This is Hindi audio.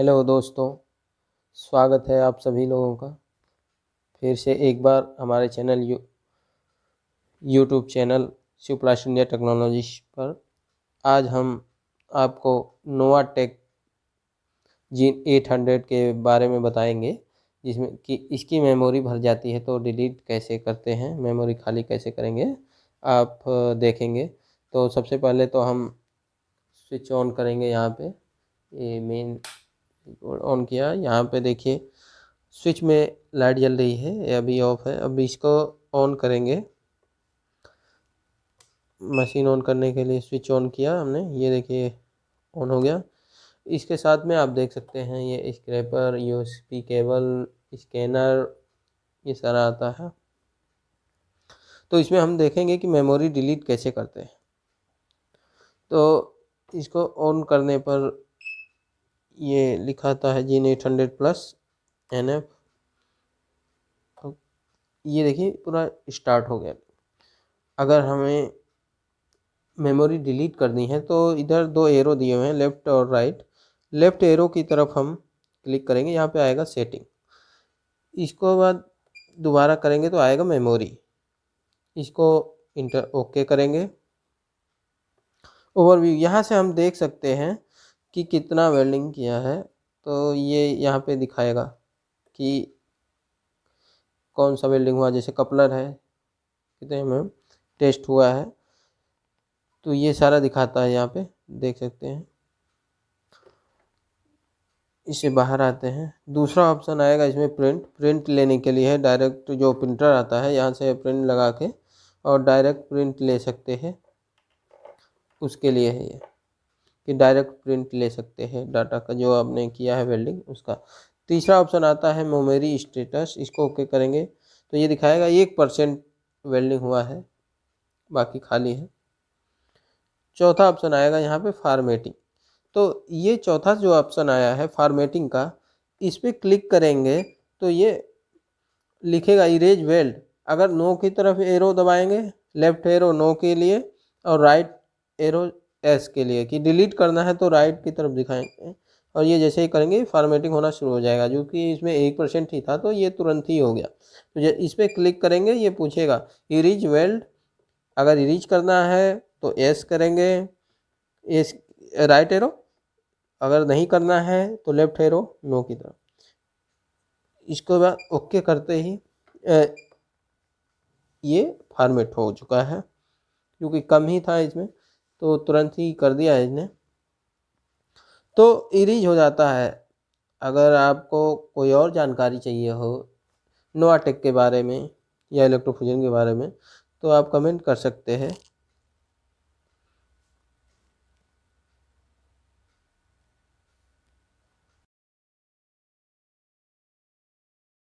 हेलो दोस्तों, स्वागत है आप सभी लोगों का फिर से एक बार हमारे channel you YouTube channel Shiv plus India technology पर। आज हम आपको Nova tech G eight hundred के बारे में बताएँगे, जिसमें कि इसकी मेमोरी भर जाती है तो डिलीट कैसे करते हैं, मेमोरी खाली कैसे करेंगे, आप देखेंगे। तो सबसे पहले तो हम स्विच ऑन करेंगे यहाँ पे, ये मेन ऑन किया। यहाँ पे देखिए स्विच में लाइट जल रही है, ये अभी ऑफ़ है। अब इसको ऑन करेंगे। मशीन ऑन करने के लिए स्विच ऑन किया हमने। ये देखिए ऑन हो गया। इसके साथ में आप देख सकते हैं, ये स्क्रैपर यूएसबी केबल स्कैनर ये सारा आता है। तो इसमें हम देखेंगे कि मेमोरी डिलीट कैसे करते हैं। तो इसको ऑन करने पर ये लिखा था है gene eight hundred plus N F ये देखिए, पूरा स्टार्ट हो गया। अगर हमें मेमोरी डिलीट करनी है तो इधर दो एरो दिए हुए हैं, लेफ़्ट और राइट। लेफ़्ट एरो की तरफ़ हम क्लिक करेंगे, यहाँ पे आएगा सेटिंग। इसको बाद दोबारा करेंगे तो आएगा मेमोरी। इसको इंटर ओके करेंगे। ओवरव्यू, यहाँ से हम देख सकते हैं कि कितना वेल्डिंग किया है तो ये यहाँ पे दिखाएगा कि कौन सा वेल्डिंग हुआ। जैसे कपलर है, कितने में टेस्ट हुआ है तो ये सारा दिखाता है यहाँ पे, देख सकते हैं। इसे बाहर आते हैं। दूसरा ऑप्शन आएगा इसमें प्रिंट। प्रिंट लेने के लिए है डायरेक्ट जो प्रिंटर आता है, यहाँ से प्रिंट लगा के और डायरेक्ट प्रिंट ले सकते हैं। उसके लिए है ये। कि डायरेक्ट प्रिंट ले सकते हैं। डाटा का जो आपने किया है वेल्डिंग, उसका। तीसरा ऑप्शन आता है मोमेरी स्टेटस, इसको ओके करेंगे। तो ये दिखाएगा एक परसेंट वेल्डिंग हुआ है, बाकी खाली है। चौथा ऑप्शन आएगा यहाँ पे फार्मेटिंग। तो ये चौथा जो ऑप्शन आया है फार्मेटिंग का, इस पर क्लिक करेंगे तो ये लिखेगा इरेज वेल्ड। अगर नो की तरफ़ एरो दबाएँगे, लेफ़्ट एरो नो के लिए और राइट एरो एस के लिए कि डिलीट करना है तो राइट की तरफ़ दिखाएँगे। और ये जैसे ही करेंगे फॉर्मेटिंग होना शुरू हो जाएगा जो कि इसमें एक परसेंट ही था तो ये तुरंत ही हो गया। तो इस पर क्लिक करेंगे ये पूछेगा इरीज वेल्ड अगर इरीज करना है तो एस करेंगे। एस राइट एरो अगर नहीं करना है तो लेफ़्ट एरो नो की तरफ़। इसके बाद ओके करते ही ए, ये फॉर्मेट हो चुका है क्योंकि कम ही था इसमें। तो तुरंत ही कर दिया है इसने। तो इरीज हो जाता है। अगर आपको कोई और जानकारी चाहिए हो नोवाटेक के बारे में या इलेक्ट्रोफ्यूजन के बारे में तो आप कमेंट कर सकते हैं।